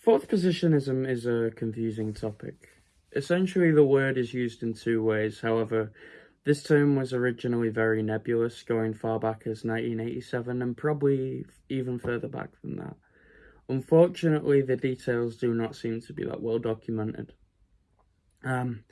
Fourth positionism is a confusing topic. Essentially, the word is used in two ways. However, this term was originally very nebulous, going far back as 1987 and probably even further back than that. Unfortunately, the details do not seem to be that well documented. Um,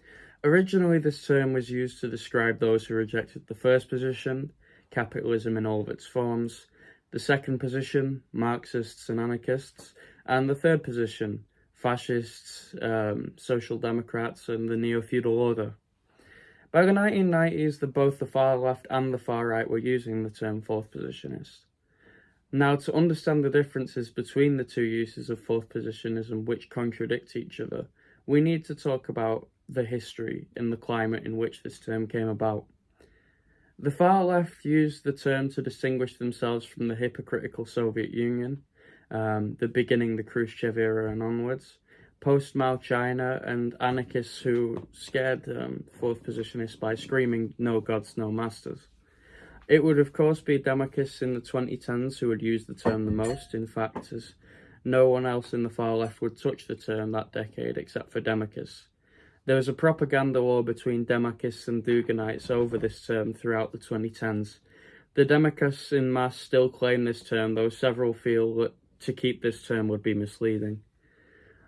originally, this term was used to describe those who rejected the first position, capitalism in all of its forms, the second position, Marxists and anarchists, and the third position, fascists, um, social democrats, and the neo-feudal order. By the 1990s, the, both the far left and the far right were using the term fourth positionist. Now, to understand the differences between the two uses of fourth positionism which contradict each other, we need to talk about the history and the climate in which this term came about. The far left used the term to distinguish themselves from the hypocritical Soviet Union, um, the beginning the Khrushchev era and onwards, post-Mao China and anarchists who scared um, fourth positionists by screaming no gods, no masters. It would of course be Democrats in the 2010s who would use the term the most, in fact, as no one else in the far left would touch the term that decade except for Democrats. There was a propaganda war between Democrats and Duginites over this term throughout the 2010s. The Democrats in mass still claim this term, though several feel that to keep this term would be misleading.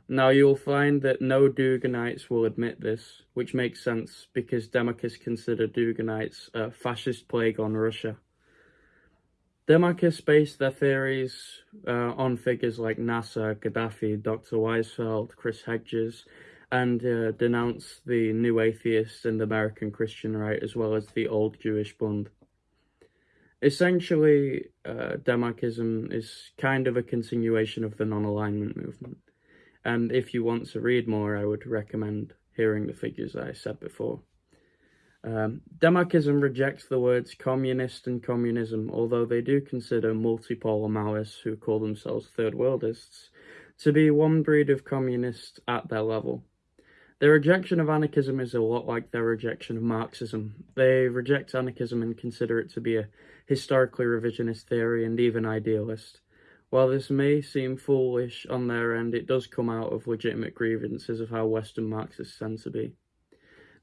Now you'll find that no Duginites will admit this, which makes sense because Democrats consider Duginites a fascist plague on Russia. Democrats base their theories uh, on figures like Nasser, Gaddafi, Dr. Weisfeld, Chris Hedges, and uh, denounce the new atheists and the American Christian right as well as the old Jewish Bund. Essentially, uh, Demarchism is kind of a continuation of the non-alignment movement. And if you want to read more, I would recommend hearing the figures I said before. Um, Demarchism rejects the words communist and communism, although they do consider multipolar Maoists who call themselves third worldists to be one breed of communists at their level. Their rejection of anarchism is a lot like their rejection of Marxism. They reject anarchism and consider it to be a historically revisionist theory and even idealist. While this may seem foolish on their end, it does come out of legitimate grievances of how Western Marxists tend to be.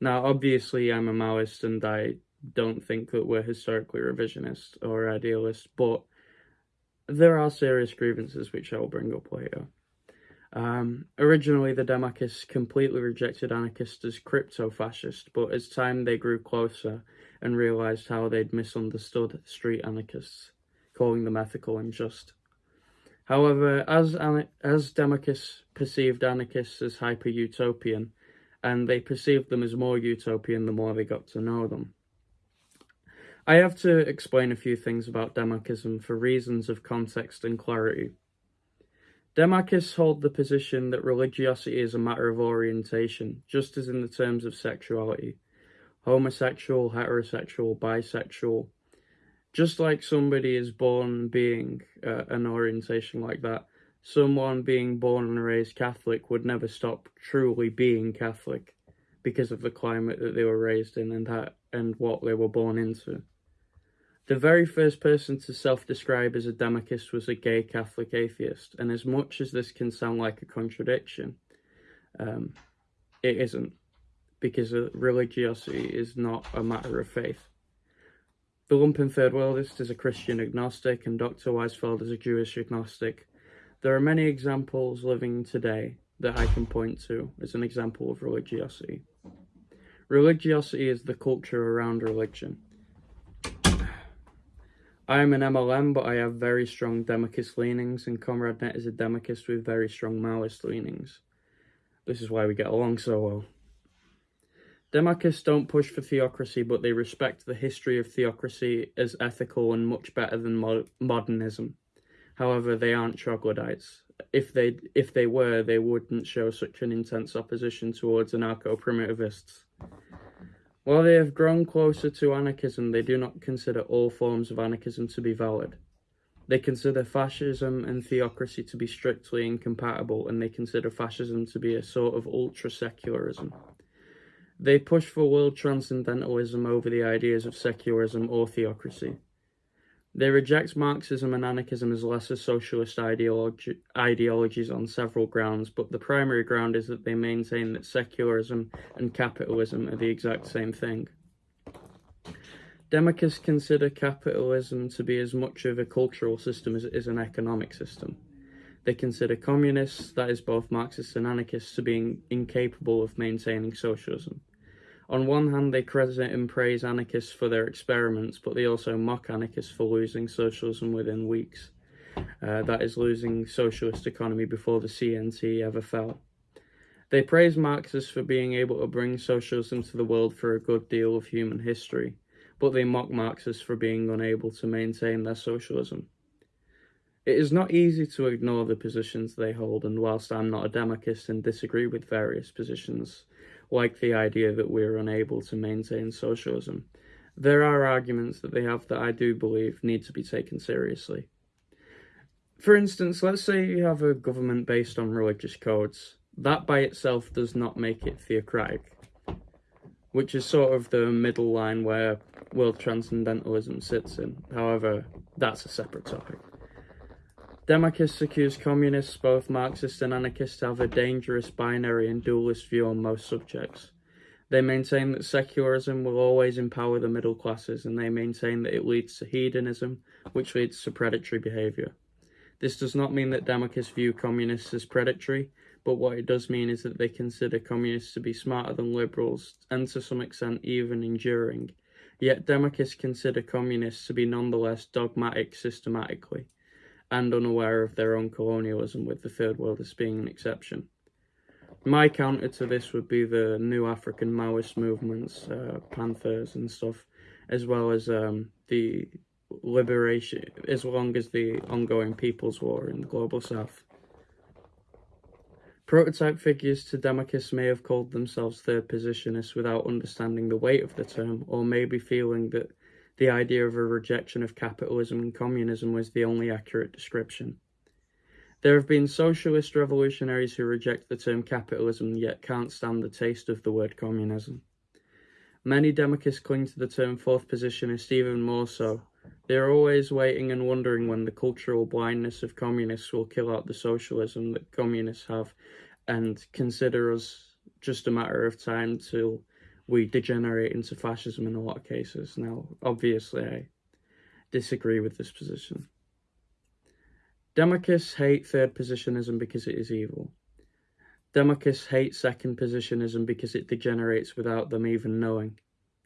Now, obviously, I'm a Maoist and I don't think that we're historically revisionist or idealist, but there are serious grievances which I will bring up later. Um, originally, the Demarchists completely rejected anarchists as crypto-fascist, but as time they grew closer and realised how they'd misunderstood street anarchists, calling them ethical and just. However, as, as Demarchists perceived anarchists as hyper-utopian, and they perceived them as more utopian the more they got to know them. I have to explain a few things about Demarchism for reasons of context and clarity. Demarchists hold the position that religiosity is a matter of orientation, just as in the terms of sexuality. Homosexual, heterosexual, bisexual. Just like somebody is born being uh, an orientation like that, someone being born and raised Catholic would never stop truly being Catholic because of the climate that they were raised in and that and what they were born into. The very first person to self-describe as a Demarchist was a gay Catholic atheist, and as much as this can sound like a contradiction, um, it isn't, because religiosity is not a matter of faith. The lumpen third worldist is a Christian agnostic, and Dr. Weisfeld is a Jewish agnostic. There are many examples living today that I can point to as an example of religiosity. Religiosity is the culture around religion. I am an MLM, but I have very strong Demarchist leanings, and ComradeNet is a Demarchist with very strong Maoist leanings. This is why we get along so well. Demarchists don't push for theocracy, but they respect the history of theocracy as ethical and much better than mo modernism. However, they aren't troglodytes. If they if they were, they wouldn't show such an intense opposition towards anarcho-primitivists. While they have grown closer to anarchism, they do not consider all forms of anarchism to be valid. They consider fascism and theocracy to be strictly incompatible, and they consider fascism to be a sort of ultra-secularism. They push for world transcendentalism over the ideas of secularism or theocracy. They reject Marxism and anarchism as lesser socialist ideology, ideologies on several grounds, but the primary ground is that they maintain that secularism and capitalism are the exact same thing. Democrats consider capitalism to be as much of a cultural system as it is an economic system. They consider communists, that is both Marxists and anarchists, to being incapable of maintaining socialism. On one hand, they credit and praise anarchists for their experiments, but they also mock anarchists for losing socialism within weeks. Uh, that is, losing socialist economy before the CNT ever fell. They praise Marxists for being able to bring socialism to the world for a good deal of human history, but they mock Marxists for being unable to maintain their socialism. It is not easy to ignore the positions they hold, and whilst I'm not a democrat and disagree with various positions, like the idea that we're unable to maintain socialism. There are arguments that they have that I do believe need to be taken seriously. For instance, let's say you have a government based on religious codes. That by itself does not make it theocratic, which is sort of the middle line where world transcendentalism sits in. However, that's a separate topic. Democrats accuse communists, both Marxists and anarchists, have a dangerous binary and dualist view on most subjects. They maintain that secularism will always empower the middle classes, and they maintain that it leads to hedonism, which leads to predatory behaviour. This does not mean that Democrats view communists as predatory, but what it does mean is that they consider communists to be smarter than liberals, and to some extent even enduring. Yet Democrats consider communists to be nonetheless dogmatic systematically and unaware of their own colonialism, with the Third World as being an exception. My counter to this would be the new African Maoist movements, uh, Panthers and stuff, as well as um, the liberation, as long as the ongoing People's War in the Global South. Prototype figures to Democrats may have called themselves third positionists without understanding the weight of the term, or maybe feeling that the idea of a rejection of capitalism and communism was the only accurate description. There have been socialist revolutionaries who reject the term capitalism yet can't stand the taste of the word communism. Many Democrats cling to the term fourth positionist even more so. They are always waiting and wondering when the cultural blindness of communists will kill out the socialism that communists have and consider us just a matter of time till we degenerate into fascism in a lot of cases. Now, obviously, I disagree with this position. Democrats hate third positionism because it is evil. Democrats hate second positionism because it degenerates without them even knowing.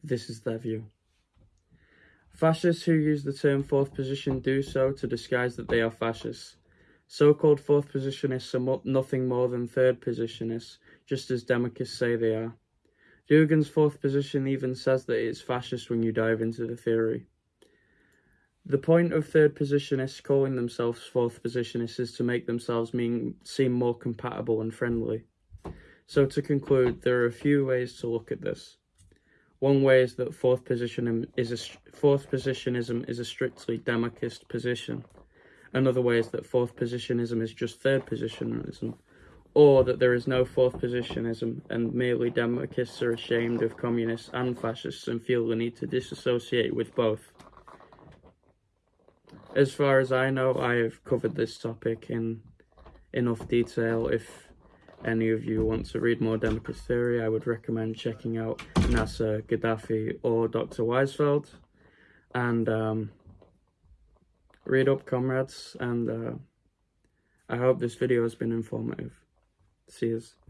This is their view. Fascists who use the term fourth position do so to disguise that they are fascists. So-called fourth positionists are nothing more than third positionists, just as Democrats say they are. Dugin's fourth position even says that it's fascist when you dive into the theory. The point of third positionists calling themselves fourth positionists is to make themselves mean, seem more compatible and friendly. So to conclude, there are a few ways to look at this. One way is that fourth position is a fourth positionism is a strictly Demarchist position. Another way is that fourth positionism is just third positionism, or that there is no fourth positionism and merely Democrats are ashamed of communists and fascists and feel the need to disassociate with both. As far as I know, I have covered this topic in enough detail. If any of you want to read more Democrat theory, I would recommend checking out Nasser Gaddafi or Dr. Weisfeld. And um, read up, comrades, and uh, I hope this video has been informative. You.